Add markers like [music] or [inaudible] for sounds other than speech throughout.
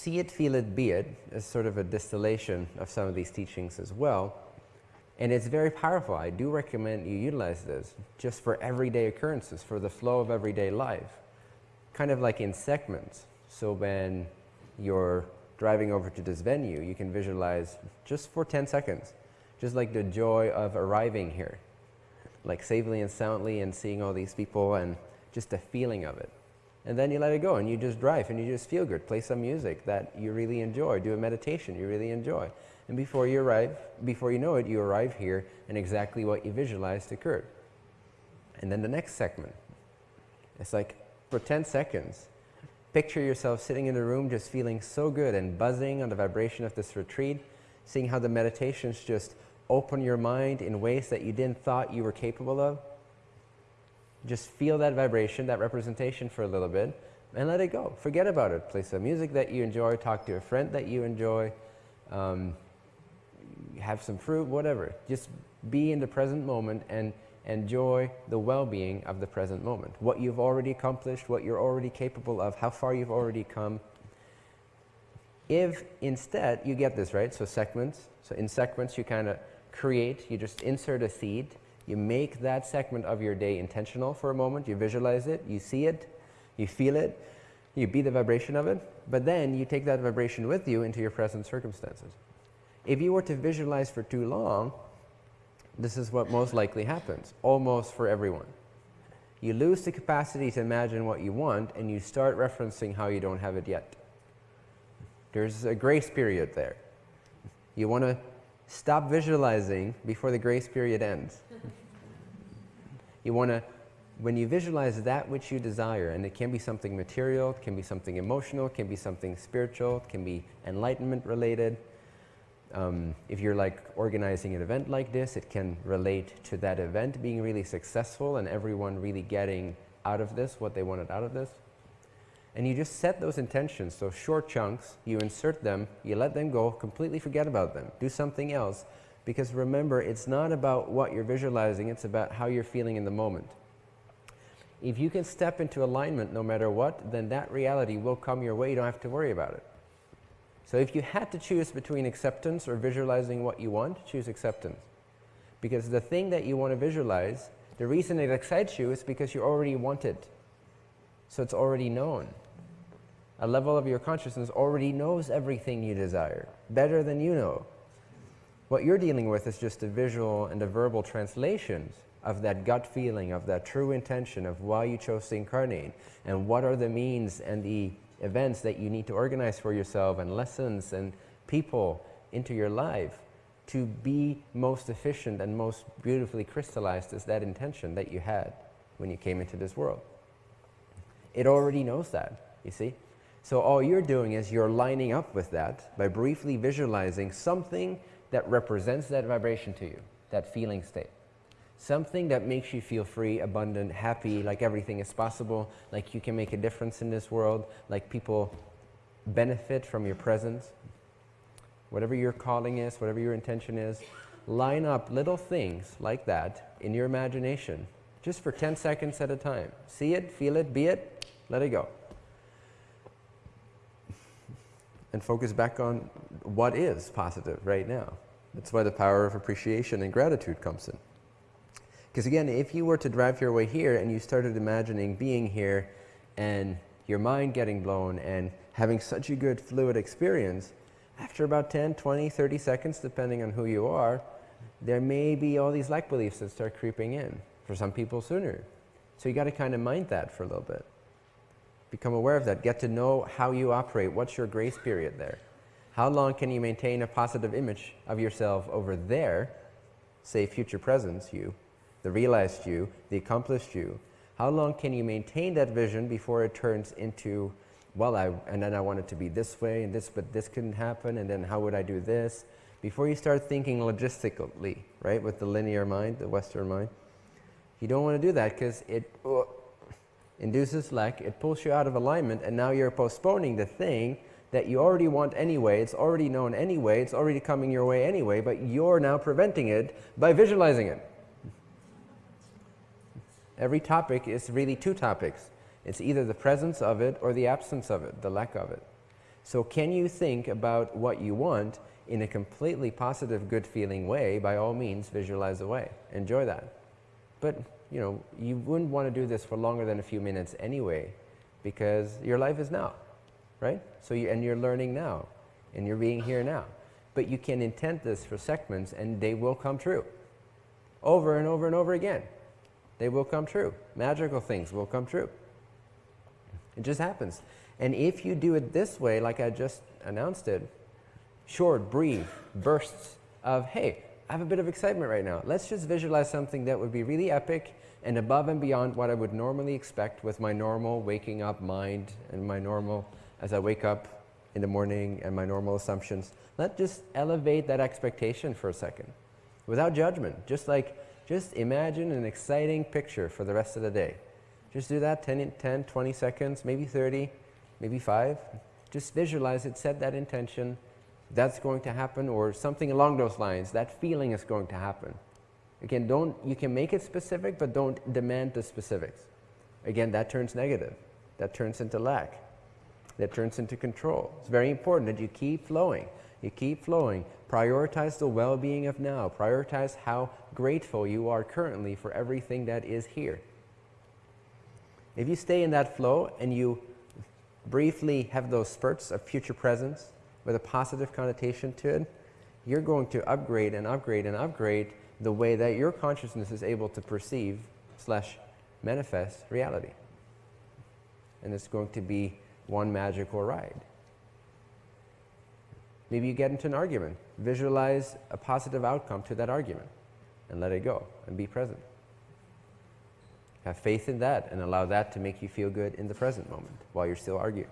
see it, feel it, be it is sort of a distillation of some of these teachings as well. And it's very powerful. I do recommend you utilize this just for everyday occurrences, for the flow of everyday life. Kind of like in segments. So when you're driving over to this venue, you can visualize just for 10 seconds, just like the joy of arriving here, like safely and soundly and seeing all these people and just the feeling of it. And then you let it go and you just drive and you just feel good. Play some music that you really enjoy. Do a meditation you really enjoy. And before you arrive, before you know it, you arrive here and exactly what you visualized occurred. And then the next segment. It's like for 10 seconds, picture yourself sitting in the room just feeling so good and buzzing on the vibration of this retreat, seeing how the meditations just open your mind in ways that you didn't thought you were capable of just feel that vibration, that representation for a little bit, and let it go. Forget about it. Play some music that you enjoy, talk to a friend that you enjoy, um, have some fruit, whatever. Just be in the present moment and enjoy the well-being of the present moment. What you've already accomplished, what you're already capable of, how far you've already come. If instead, you get this, right? So segments. So in segments, you kind of create, you just insert a seed you make that segment of your day intentional for a moment. You visualize it. You see it. You feel it. You be the vibration of it. But then you take that vibration with you into your present circumstances. If you were to visualize for too long, this is what most likely happens, almost for everyone. You lose the capacity to imagine what you want and you start referencing how you don't have it yet. There's a grace period there. You want to stop visualizing before the grace period ends. [laughs] You want to, when you visualize that which you desire, and it can be something material, it can be something emotional, it can be something spiritual, it can be enlightenment related. Um, if you're like organizing an event like this, it can relate to that event being really successful and everyone really getting out of this what they wanted out of this. And you just set those intentions, those short chunks, you insert them, you let them go, completely forget about them, do something else, because remember, it's not about what you're visualizing, it's about how you're feeling in the moment. If you can step into alignment no matter what, then that reality will come your way. You don't have to worry about it. So if you had to choose between acceptance or visualizing what you want, choose acceptance. Because the thing that you want to visualize, the reason it excites you is because you already want it. So it's already known. A level of your consciousness already knows everything you desire, better than you know. What you're dealing with is just a visual and a verbal translation of that gut feeling, of that true intention of why you chose to incarnate, and what are the means and the events that you need to organize for yourself, and lessons and people into your life to be most efficient and most beautifully crystallized as that intention that you had when you came into this world. It already knows that, you see? So all you're doing is you're lining up with that by briefly visualizing something that represents that vibration to you, that feeling state. Something that makes you feel free, abundant, happy, like everything is possible, like you can make a difference in this world, like people benefit from your presence. Whatever your calling is, whatever your intention is, line up little things like that in your imagination, just for 10 seconds at a time. See it, feel it, be it, let it go. And focus back on what is positive right now. That's why the power of appreciation and gratitude comes in. Because again, if you were to drive your way here and you started imagining being here and your mind getting blown and having such a good fluid experience, after about 10, 20, 30 seconds, depending on who you are, there may be all these lack beliefs that start creeping in. For some people sooner. So you got to kind of mind that for a little bit. Become aware of that. Get to know how you operate. What's your grace period there? How long can you maintain a positive image of yourself over there, say future presence you, the realized you, the accomplished you? How long can you maintain that vision before it turns into, well, I, and then I want it to be this way and this, but this couldn't happen, and then how would I do this? Before you start thinking logistically, right, with the linear mind, the Western mind, you don't want to do that because it, uh, induces lack, it pulls you out of alignment, and now you're postponing the thing that you already want anyway, it's already known anyway, it's already coming your way anyway, but you're now preventing it by visualizing it. Every topic is really two topics. It's either the presence of it or the absence of it, the lack of it. So can you think about what you want in a completely positive, good feeling way? By all means, visualize away. Enjoy that. But, you know, you wouldn't want to do this for longer than a few minutes anyway because your life is now, right? So you, and you're learning now and you're being here now. But you can intent this for segments and they will come true over and over and over again. They will come true. Magical things will come true. It just happens. And if you do it this way, like I just announced it, short, brief bursts of, hey, I have a bit of excitement right now. Let's just visualize something that would be really epic and above and beyond what I would normally expect with my normal waking up mind and my normal, as I wake up in the morning and my normal assumptions. Let's just elevate that expectation for a second without judgment. Just like, just imagine an exciting picture for the rest of the day. Just do that 10, 10 20 seconds, maybe 30, maybe 5. Just visualize it, set that intention. That's going to happen or something along those lines. That feeling is going to happen. Again, don't, you can make it specific, but don't demand the specifics. Again, that turns negative. That turns into lack. That turns into control. It's very important that you keep flowing. You keep flowing. Prioritize the well-being of now. Prioritize how grateful you are currently for everything that is here. If you stay in that flow and you briefly have those spurts of future presence with a positive connotation to it, you're going to upgrade and upgrade and upgrade the way that your consciousness is able to perceive slash manifest reality. And it's going to be one magical ride. Maybe you get into an argument. Visualize a positive outcome to that argument and let it go and be present. Have faith in that and allow that to make you feel good in the present moment while you're still arguing.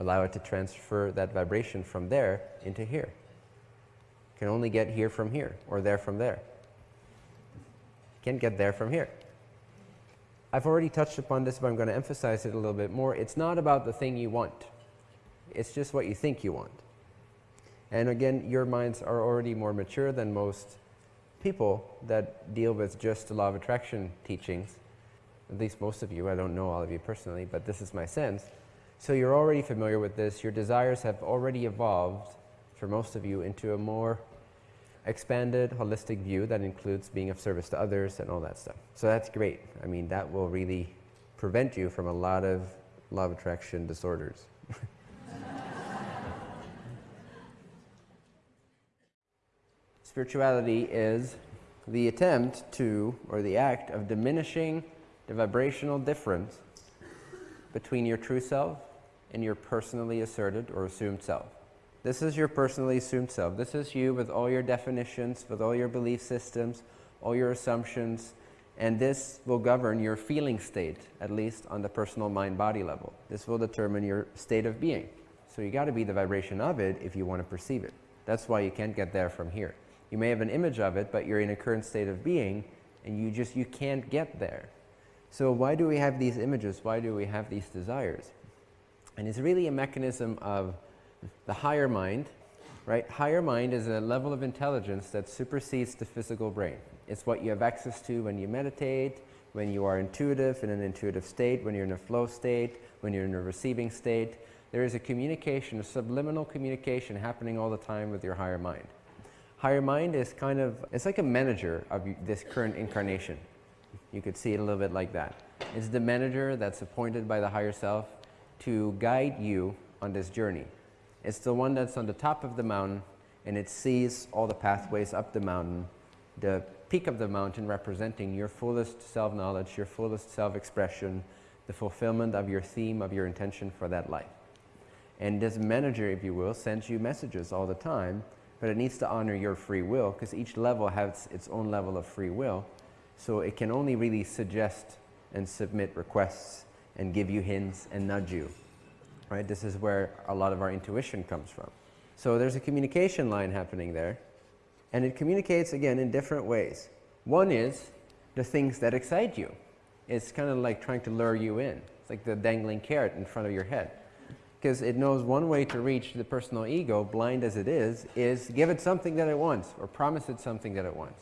Allow it to transfer that vibration from there into here. Can only get here from here or there from there. Can't get there from here. I've already touched upon this, but I'm going to emphasize it a little bit more. It's not about the thing you want. It's just what you think you want. And again, your minds are already more mature than most people that deal with just the law of attraction teachings. At least most of you. I don't know all of you personally, but this is my sense. So you're already familiar with this. Your desires have already evolved for most of you into a more expanded, holistic view that includes being of service to others and all that stuff. So that's great. I mean, that will really prevent you from a lot of law of attraction disorders. [laughs] Spirituality is the attempt to, or the act of diminishing the vibrational difference between your true self and your personally asserted or assumed self. This is your personally assumed self. This is you with all your definitions, with all your belief systems, all your assumptions, and this will govern your feeling state, at least on the personal mind-body level. This will determine your state of being. So you got to be the vibration of it if you want to perceive it. That's why you can't get there from here. You may have an image of it, but you're in a current state of being and you just, you can't get there. So why do we have these images? Why do we have these desires? And it's really a mechanism of the higher mind, right? Higher mind is a level of intelligence that supersedes the physical brain. It's what you have access to when you meditate, when you are intuitive, in an intuitive state, when you're in a flow state, when you're in a receiving state. There is a communication, a subliminal communication happening all the time with your higher mind. Higher mind is kind of, it's like a manager of this current incarnation. You could see it a little bit like that. It's the manager that's appointed by the higher self to guide you on this journey. It's the one that's on the top of the mountain and it sees all the pathways up the mountain, the peak of the mountain representing your fullest self-knowledge, your fullest self-expression, the fulfillment of your theme, of your intention for that life. And this manager, if you will, sends you messages all the time but it needs to honor your free will because each level has its own level of free will. So it can only really suggest and submit requests and give you hints and nudge you. Right? This is where a lot of our intuition comes from. So there's a communication line happening there and it communicates again in different ways. One is the things that excite you. It's kind of like trying to lure you in. It's like the dangling carrot in front of your head because it knows one way to reach the personal ego, blind as it is, is give it something that it wants or promise it something that it wants.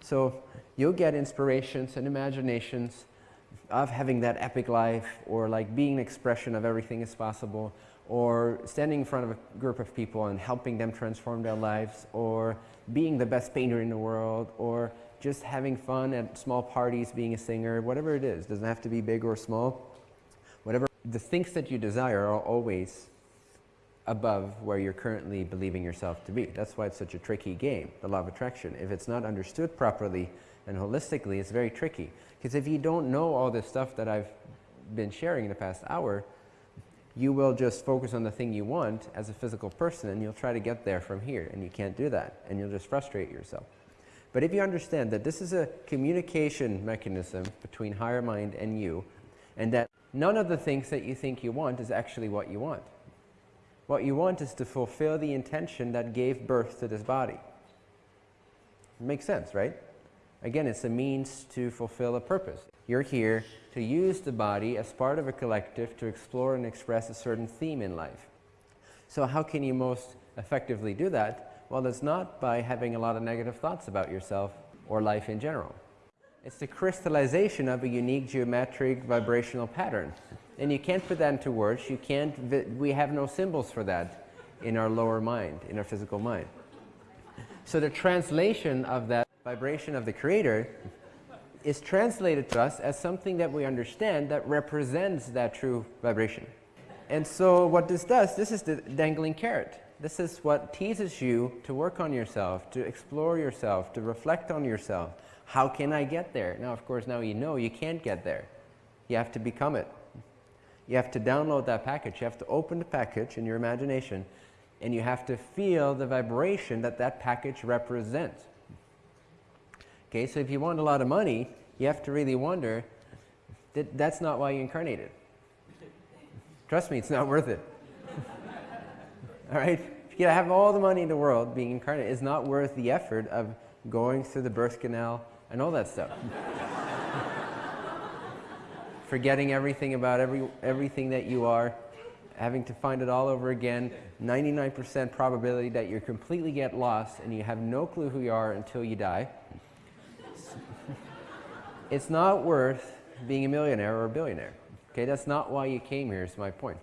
So you'll get inspirations and imaginations of having that epic life or like being an expression of everything is possible or standing in front of a group of people and helping them transform their lives or being the best painter in the world or just having fun at small parties, being a singer, whatever it is. doesn't have to be big or small. Whatever. The things that you desire are always above where you're currently believing yourself to be. That's why it's such a tricky game, the law of attraction. If it's not understood properly and holistically, it's very tricky. Because if you don't know all this stuff that I've been sharing in the past hour, you will just focus on the thing you want as a physical person and you'll try to get there from here and you can't do that and you'll just frustrate yourself. But if you understand that this is a communication mechanism between higher mind and you and that none of the things that you think you want is actually what you want. What you want is to fulfill the intention that gave birth to this body. It makes sense, right? Again, it's a means to fulfill a purpose. You're here to use the body as part of a collective to explore and express a certain theme in life. So how can you most effectively do that? Well, it's not by having a lot of negative thoughts about yourself or life in general. It's the crystallization of a unique geometric vibrational pattern. And you can't put that into words. You can't, we have no symbols for that in our lower mind, in our physical mind. So the translation of that vibration of the Creator is translated to us as something that we understand that represents that true vibration. And so what this does, this is the dangling carrot. This is what teases you to work on yourself, to explore yourself, to reflect on yourself. How can I get there? Now, of course, now you know you can't get there. You have to become it. You have to download that package. You have to open the package in your imagination and you have to feel the vibration that that package represents. Okay, so if you want a lot of money, you have to really wonder that that's not why you incarnated. Trust me, it's not worth it. [laughs] all right? If you have all the money in the world, being incarnate is not worth the effort of going through the birth canal and all that stuff. [laughs] Forgetting everything about every, everything that you are, having to find it all over again, 99% probability that you completely get lost and you have no clue who you are until you die [laughs] it's not worth being a millionaire or a billionaire. Okay, that's not why you came here is my point.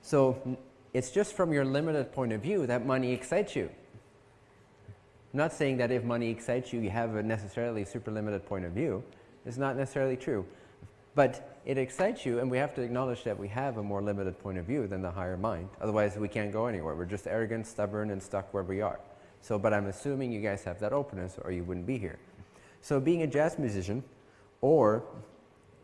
So it's just from your limited point of view that money excites you. I'm not saying that if money excites you, you have a necessarily super limited point of view. It's not necessarily true. But it excites you, and we have to acknowledge that we have a more limited point of view than the higher mind. Otherwise, we can't go anywhere. We're just arrogant, stubborn, and stuck where we are. So, but I'm assuming you guys have that openness, or you wouldn't be here. So being a jazz musician or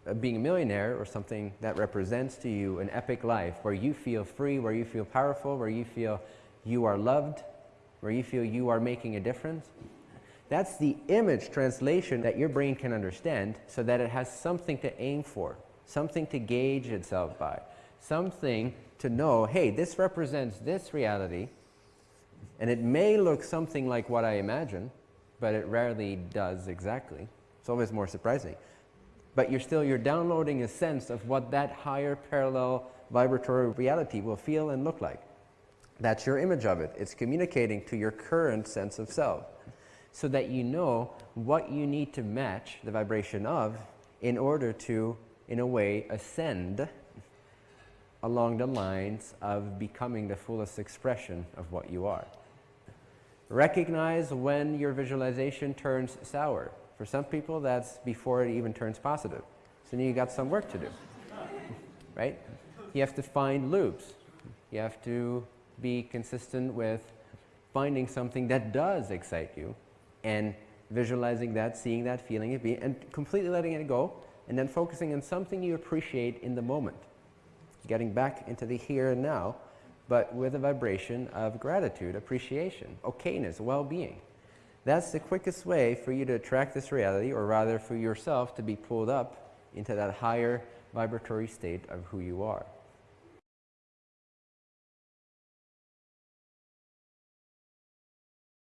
uh, being a millionaire or something that represents to you an epic life where you feel free, where you feel powerful, where you feel you are loved, where you feel you are making a difference. That's the image translation that your brain can understand so that it has something to aim for, something to gauge itself by, something to know, hey, this represents this reality and it may look something like what I imagine, but it rarely does exactly. It's always more surprising. But you're still, you're downloading a sense of what that higher parallel vibratory reality will feel and look like. That's your image of it. It's communicating to your current sense of self so that you know what you need to match the vibration of in order to, in a way, ascend along the lines of becoming the fullest expression of what you are. Recognize when your visualization turns sour. For some people, that's before it even turns positive. So now you got some work to do, [laughs] right? You have to find loops. You have to be consistent with finding something that does excite you and visualizing that, seeing that, feeling it, be, and completely letting it go, and then focusing on something you appreciate in the moment. Getting back into the here and now but with a vibration of gratitude, appreciation, okayness, well-being. That's the quickest way for you to attract this reality, or rather for yourself to be pulled up into that higher vibratory state of who you are.